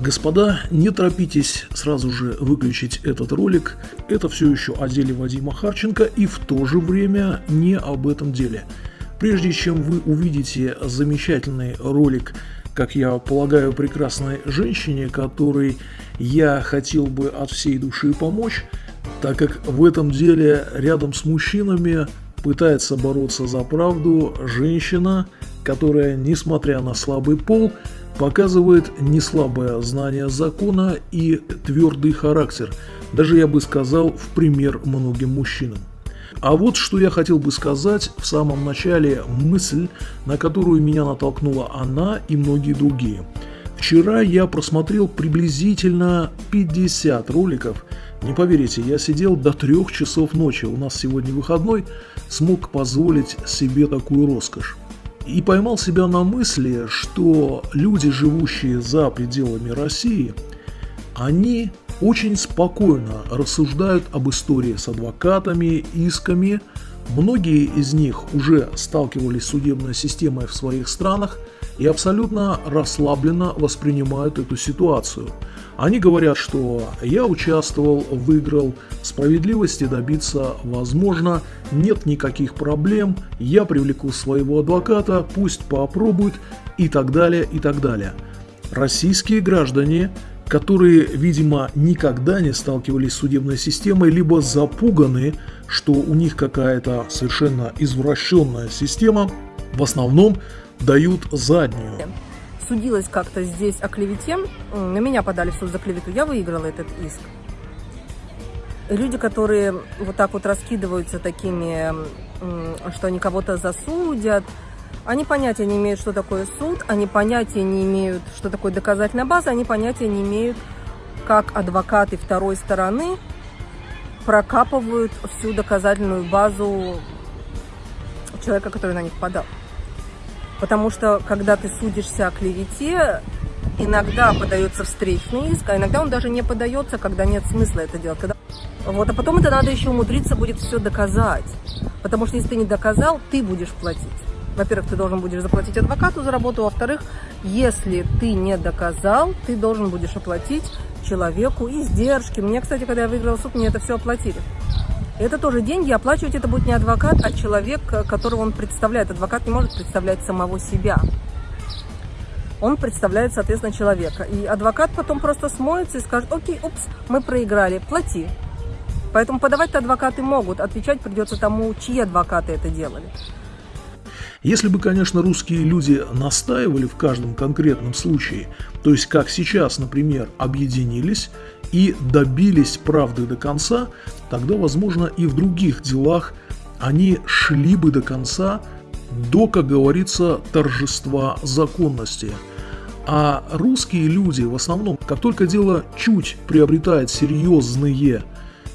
Господа, не торопитесь сразу же выключить этот ролик. Это все еще о деле Вадима Харченко и в то же время не об этом деле. Прежде чем вы увидите замечательный ролик, как я полагаю, прекрасной женщине, которой я хотел бы от всей души помочь, так как в этом деле рядом с мужчинами пытается бороться за правду женщина, которая, несмотря на слабый пол, показывает неслабое знание закона и твердый характер, даже я бы сказал в пример многим мужчинам. А вот что я хотел бы сказать в самом начале мысль, на которую меня натолкнула она и многие другие. Вчера я просмотрел приблизительно 50 роликов. Не поверите, я сидел до трех часов ночи, у нас сегодня выходной, смог позволить себе такую роскошь. И поймал себя на мысли, что люди, живущие за пределами России, они очень спокойно рассуждают об истории с адвокатами, исками. Многие из них уже сталкивались с судебной системой в своих странах и абсолютно расслабленно воспринимают эту ситуацию. Они говорят, что я участвовал, выиграл, справедливости добиться возможно, нет никаких проблем, я привлеку своего адвоката, пусть попробует. И так далее, и так далее. Российские граждане которые, видимо, никогда не сталкивались с судебной системой, либо запуганы, что у них какая-то совершенно извращенная система, в основном дают заднюю. Судилась как-то здесь о клевете, на меня подали в суд за клевету, я выиграла этот иск. Люди, которые вот так вот раскидываются такими, что они кого-то засудят, они понятия не имеют, что такое суд, они понятия не имеют, что такое доказательная база, они понятия не имеют, как адвокаты второй стороны прокапывают всю доказательную базу человека, который на них подал. Потому что, когда ты судишься о клевете, иногда подается встречный иск, а иногда он даже не подается, когда нет смысла это делать. Когда... Вот, а потом это надо еще умудриться будет все доказать. Потому что если ты не доказал, ты будешь платить во-первых, ты должен будешь заплатить адвокату за работу, во-вторых, если ты не доказал, ты должен будешь оплатить человеку издержки. Мне, кстати, когда я выиграла суд, мне это все оплатили. Это тоже деньги, оплачивать это будет не адвокат, а человек, которого он представляет. Адвокат не может представлять самого себя. Он представляет, соответственно, человека. И адвокат потом просто смоется и скажет, окей, упс, мы проиграли, плати. Поэтому подавать-то адвокаты могут, отвечать придется тому, чьи адвокаты это делали. Если бы, конечно, русские люди настаивали в каждом конкретном случае, то есть как сейчас, например, объединились и добились правды до конца, тогда, возможно, и в других делах они шли бы до конца до, как говорится, торжества законности. А русские люди в основном, как только дело чуть приобретает серьезные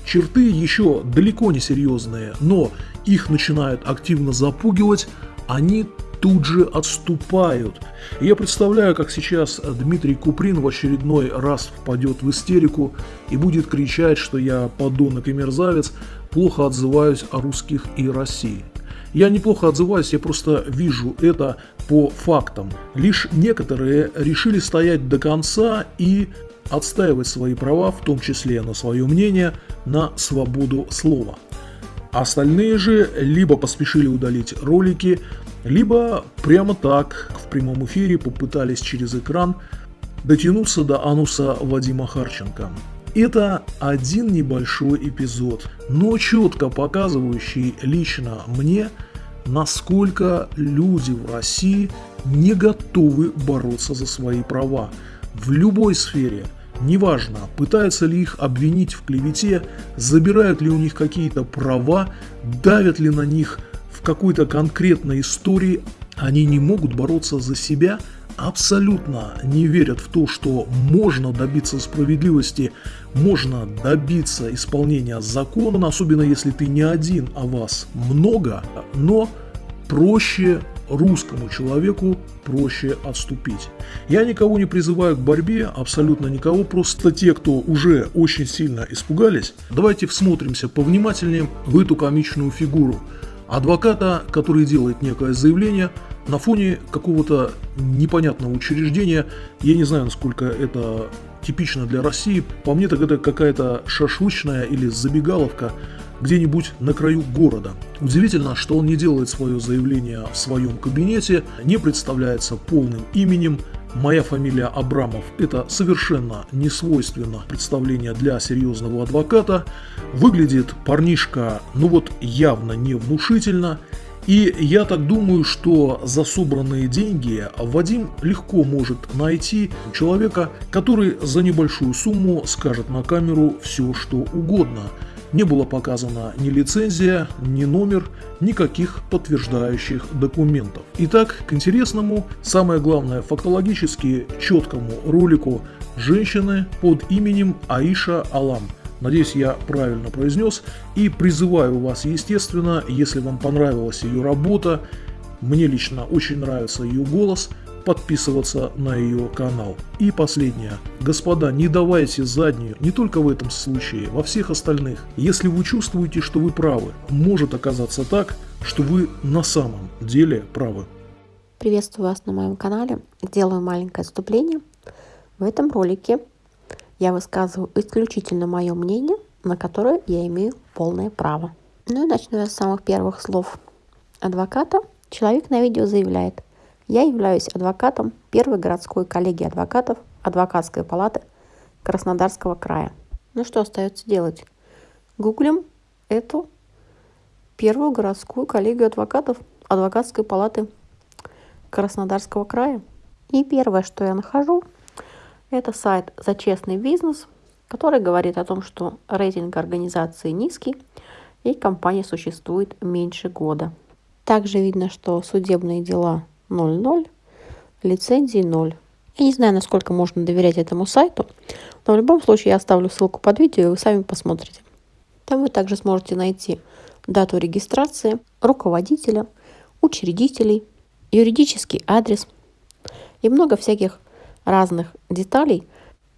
черты, еще далеко не серьезные, но их начинают активно запугивать, они тут же отступают. Я представляю, как сейчас Дмитрий Куприн в очередной раз впадет в истерику и будет кричать, что я подонок и мерзавец, плохо отзываюсь о русских и России. Я неплохо отзываюсь, я просто вижу это по фактам. Лишь некоторые решили стоять до конца и отстаивать свои права, в том числе на свое мнение, на свободу слова. Остальные же либо поспешили удалить ролики, либо прямо так в прямом эфире попытались через экран дотянуться до ануса Вадима Харченко. Это один небольшой эпизод, но четко показывающий лично мне, насколько люди в России не готовы бороться за свои права в любой сфере – Неважно, пытаются ли их обвинить в клевете, забирают ли у них какие-то права, давят ли на них в какой-то конкретной истории, они не могут бороться за себя, абсолютно не верят в то, что можно добиться справедливости, можно добиться исполнения закона, особенно если ты не один, а вас много, но проще русскому человеку проще отступить. Я никого не призываю к борьбе, абсолютно никого, просто те, кто уже очень сильно испугались, давайте всмотримся повнимательнее в эту комичную фигуру. Адвоката, который делает некое заявление на фоне какого-то непонятного учреждения, я не знаю, насколько это типично для России, по мне так это какая-то шашлычная или забегаловка где-нибудь на краю города. Удивительно, что он не делает свое заявление в своем кабинете, не представляется полным именем, Моя фамилия Абрамов – это совершенно не свойственно представление для серьезного адвоката. Выглядит парнишка, ну вот явно не внушительно. И я так думаю, что за собранные деньги Вадим легко может найти человека, который за небольшую сумму скажет на камеру все, что угодно – не было показано ни лицензия, ни номер, никаких подтверждающих документов. Итак, к интересному, самое главное фактологически четкому ролику женщины под именем Аиша Алам. Надеюсь, я правильно произнес и призываю вас, естественно, если вам понравилась ее работа, мне лично очень нравится ее голос – подписываться на ее канал. И последнее. Господа, не давайте заднюю, не только в этом случае, во всех остальных. Если вы чувствуете, что вы правы, может оказаться так, что вы на самом деле правы. Приветствую вас на моем канале. Делаю маленькое отступление. В этом ролике я высказываю исключительно мое мнение, на которое я имею полное право. Ну и начну я с самых первых слов адвоката. Человек на видео заявляет – я являюсь адвокатом первой городской коллегии адвокатов Адвокатской палаты Краснодарского края. Ну что остается делать? Гуглим эту первую городскую коллегию адвокатов Адвокатской палаты Краснодарского края. И первое, что я нахожу, это сайт «За честный бизнес», который говорит о том, что рейтинг организации низкий и компания существует меньше года. Также видно, что судебные дела 00, лицензии 0. Я не знаю, насколько можно доверять этому сайту, но в любом случае я оставлю ссылку под видео, и вы сами посмотрите. Там вы также сможете найти дату регистрации, руководителя, учредителей, юридический адрес и много всяких разных деталей.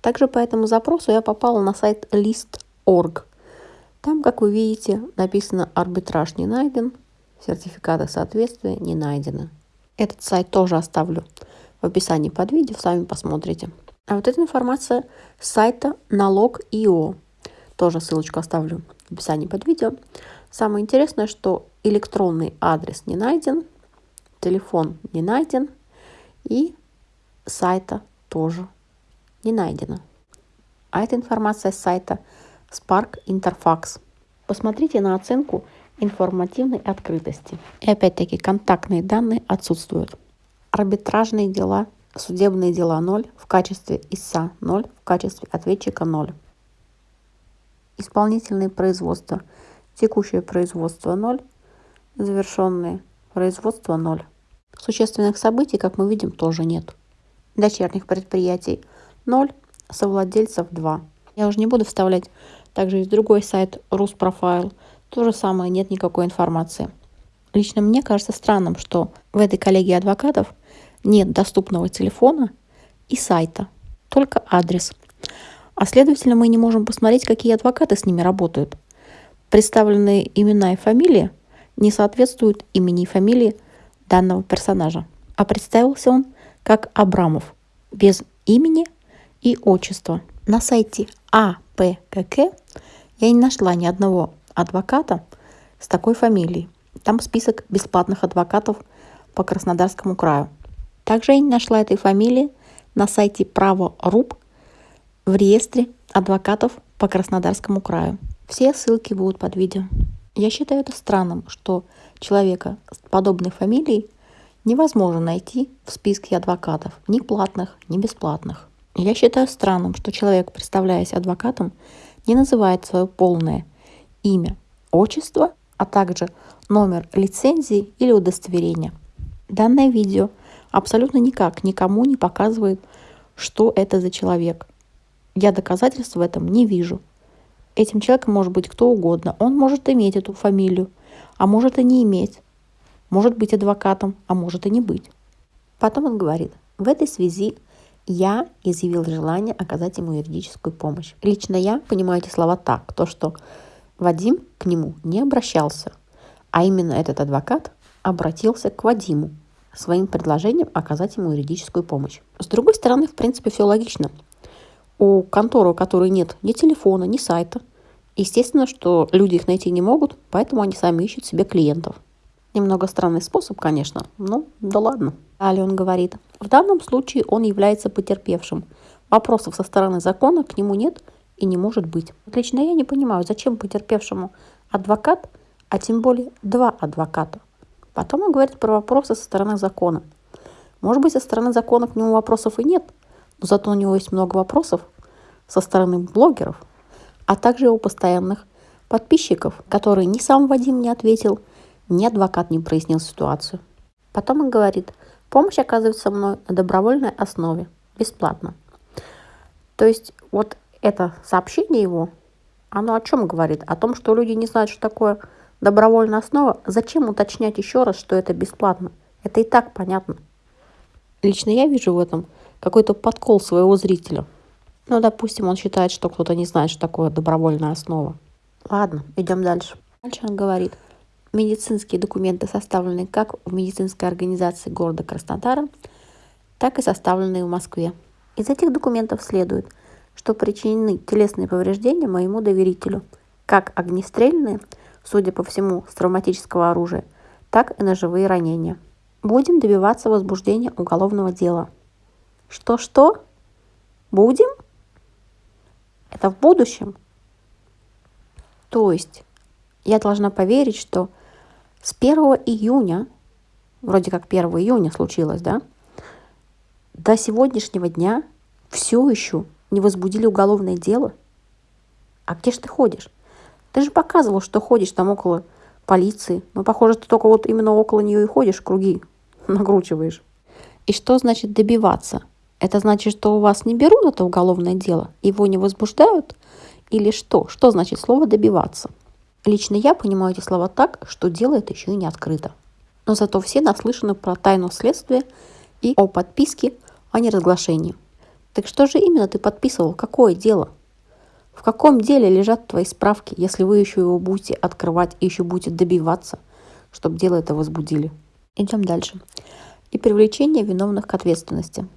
Также по этому запросу я попала на сайт list.org. Там, как вы видите, написано «Арбитраж не найден», сертификаты соответствия не найдены. Этот сайт тоже оставлю в описании под видео, сами посмотрите. А вот эта информация с сайта налог.io. Тоже ссылочку оставлю в описании под видео. Самое интересное, что электронный адрес не найден, телефон не найден и сайта тоже не найдено. А это информация с сайта Spark Interfax. Посмотрите на оценку информативной открытости. И опять-таки контактные данные отсутствуют. Арбитражные дела, судебные дела 0 в качестве ИСА 0 в качестве ответчика 0. Исполнительные производства, текущее производство 0, завершенные производство 0. Существенных событий, как мы видим, тоже нет. Дочерних предприятий 0, совладельцев 2. Я уже не буду вставлять также есть другой сайт Руспрофайл, то же самое, нет никакой информации. Лично мне кажется странным, что в этой коллегии адвокатов нет доступного телефона и сайта, только адрес. А следовательно, мы не можем посмотреть, какие адвокаты с ними работают. Представленные имена и фамилии не соответствуют имени и фамилии данного персонажа. А представился он как Абрамов, без имени и отчества. На сайте АПКК я не нашла ни одного адвоката с такой фамилией. Там список бесплатных адвокатов по Краснодарскому краю. Также я не нашла этой фамилии на сайте Право.руб в реестре адвокатов по Краснодарскому краю. Все ссылки будут под видео. Я считаю это странным, что человека с подобной фамилией невозможно найти в списке адвокатов, ни платных, ни бесплатных. Я считаю странным, что человек, представляясь адвокатом, не называет свое полное имя, отчество, а также номер лицензии или удостоверения. Данное видео абсолютно никак никому не показывает, что это за человек. Я доказательств в этом не вижу. Этим человеком может быть кто угодно. Он может иметь эту фамилию, а может и не иметь. Может быть адвокатом, а может и не быть. Потом он говорит, в этой связи я изъявил желание оказать ему юридическую помощь. Лично я понимаю эти слова так, то что Вадим к нему не обращался, А именно этот адвокат обратился к Вадиму своим предложением оказать ему юридическую помощь. С другой стороны, в принципе, все логично. У конторы, у которой нет ни телефона, ни сайта, естественно, что люди их найти не могут, поэтому они сами ищут себе клиентов. Немного странный способ, конечно, но да ладно. Далее он говорит, в данном случае он является потерпевшим. Вопросов со стороны закона к нему нет и не может быть. Лично я не понимаю, зачем потерпевшему адвокат, а тем более два адвоката. Потом он говорит про вопросы со стороны закона. Может быть, со стороны закона к нему вопросов и нет, но зато у него есть много вопросов со стороны блогеров, а также его постоянных подписчиков, которые ни сам Вадим не ответил – ни адвокат не прояснил ситуацию. Потом он говорит, помощь оказывается мной на добровольной основе, бесплатно. То есть вот это сообщение его, оно о чем говорит? О том, что люди не знают, что такое добровольная основа. Зачем уточнять еще раз, что это бесплатно? Это и так понятно. Лично я вижу в этом какой-то подкол своего зрителя. Ну, допустим, он считает, что кто-то не знает, что такое добровольная основа. Ладно, идем дальше. Дальше он говорит, медицинские документы составлены как в медицинской организации города Краснодара, так и составленные в Москве. Из этих документов следует, что причинены телесные повреждения моему доверителю, как огнестрельные, судя по всему, с травматического оружия, так и ножевые ранения. Будем добиваться возбуждения уголовного дела. Что-что? Будем? Это в будущем? То есть я должна поверить, что с 1 июня, вроде как 1 июня случилось, да, до сегодняшнего дня все еще не возбудили уголовное дело. А где же ты ходишь? Ты же показывал, что ходишь там около полиции. Но, похоже, ты только вот именно около нее и ходишь, круги накручиваешь. И что значит добиваться? Это значит, что у вас не берут это уголовное дело, его не возбуждают? Или что? Что значит слово «добиваться»? Лично я понимаю эти слова так, что дело это еще и не открыто. Но зато все наслышаны про тайну следствия и о подписке о неразглашении. Так что же именно ты подписывал? Какое дело? В каком деле лежат твои справки, если вы еще его будете открывать и еще будете добиваться, чтобы дело это возбудили? Идем дальше. И привлечение виновных к ответственности.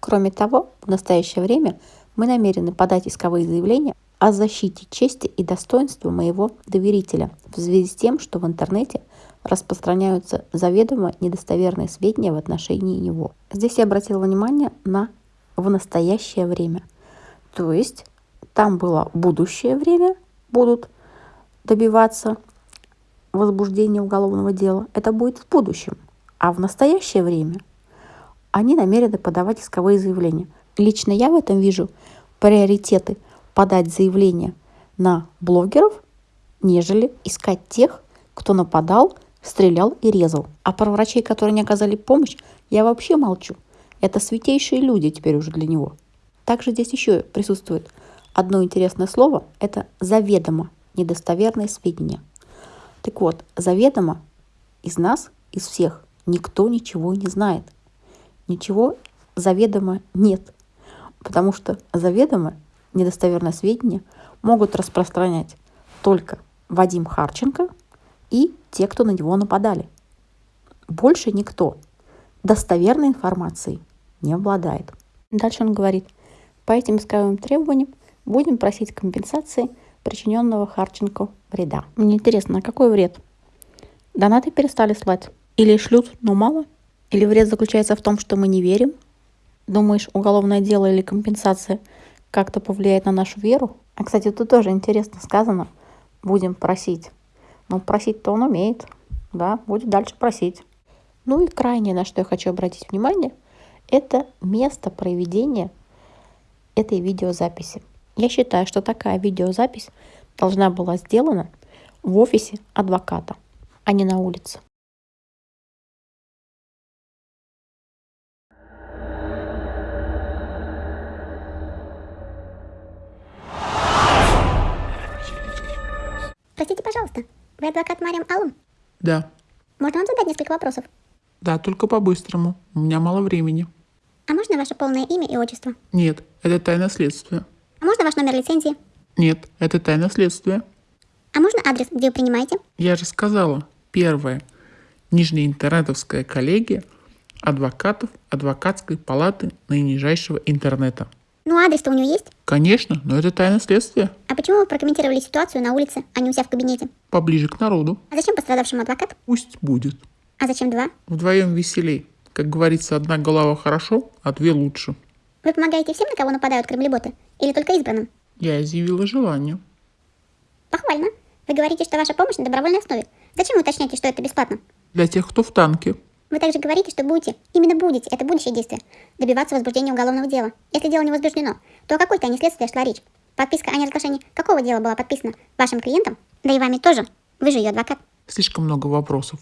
Кроме того, в настоящее время мы намерены подать исковые заявления о защите чести и достоинства моего доверителя в связи с тем, что в интернете распространяются заведомо недостоверные сведения в отношении него. Здесь я обратила внимание на в настоящее время. То есть там было будущее время, будут добиваться возбуждения уголовного дела. Это будет в будущем. А в настоящее время они намерены подавать исковые заявления. Лично я в этом вижу приоритеты – подать заявление на блогеров, нежели искать тех, кто нападал, стрелял и резал. А про врачей, которые не оказали помощь, я вообще молчу. Это святейшие люди теперь уже для него. Также здесь еще присутствует одно интересное слово. Это заведомо недостоверные сведения. Так вот, заведомо из нас, из всех, никто ничего не знает. Ничего заведомо нет. Потому что заведомо недостоверные сведения могут распространять только Вадим Харченко и те, кто на него нападали. Больше никто достоверной информацией не обладает. Дальше он говорит, по этим исковым требованиям будем просить компенсации причиненного Харченко вреда. Мне интересно, а какой вред? Донаты перестали слать? Или шлют, но мало? Или вред заключается в том, что мы не верим? Думаешь, уголовное дело или компенсация – как-то повлияет на нашу веру. А, кстати, тут тоже интересно сказано. Будем просить. Ну, просить-то он умеет. Да, будет дальше просить. Ну и крайнее, на что я хочу обратить внимание, это место проведения этой видеозаписи. Я считаю, что такая видеозапись должна была сделана в офисе адвоката, а не на улице. Простите, пожалуйста, вы адвокат Мариам Алум? Да. Можно вам задать несколько вопросов? Да, только по-быстрому. У меня мало времени. А можно ваше полное имя и отчество? Нет, это тайна следствия. А можно ваш номер лицензии? Нет, это тайна следствия. А можно адрес, где вы принимаете? Я же сказала, Первое. Нижняя интернетовская коллегия адвокатов адвокатской палаты наинижайшего интернета. Ну, адрес-то у нее есть? Конечно, но это тайна следствия. А почему вы прокомментировали ситуацию на улице, а не у себя в кабинете? Поближе к народу. А зачем пострадавшему адвокат? Пусть будет. А зачем два? Вдвоем веселей. Как говорится, одна голова хорошо, а две лучше. Вы помогаете всем, на кого нападают кремлеботы? Или только избранным? Я изъявила желание. Похвально. Вы говорите, что ваша помощь на добровольной основе. Зачем вы уточняете, что это бесплатно? Для тех, кто в танке. Вы также говорите, что будете, именно будете, это будущее действие, добиваться возбуждения уголовного дела. Если дело не возбуждено, то о какой тайне следствия шла речь? Подписка о неразглашении какого дела была подписана вашим клиентам? Да и вами тоже. Вы же ее адвокат. Слишком много вопросов.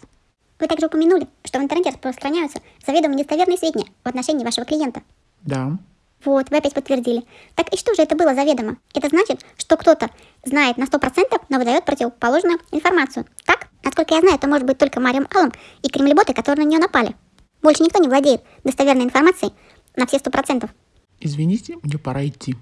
Вы также упомянули, что в интернете распространяются заведомо недостоверные сведения в отношении вашего клиента. Да. Вот, вы опять подтвердили. Так и что же это было заведомо? Это значит, что кто-то знает на 100%, но выдает противоположную информацию. Так? Насколько я знаю, это может быть только Мариам Аллом и кремлеботы, которые на нее напали. Больше никто не владеет достоверной информацией на все 100%. Извините, мне пора идти.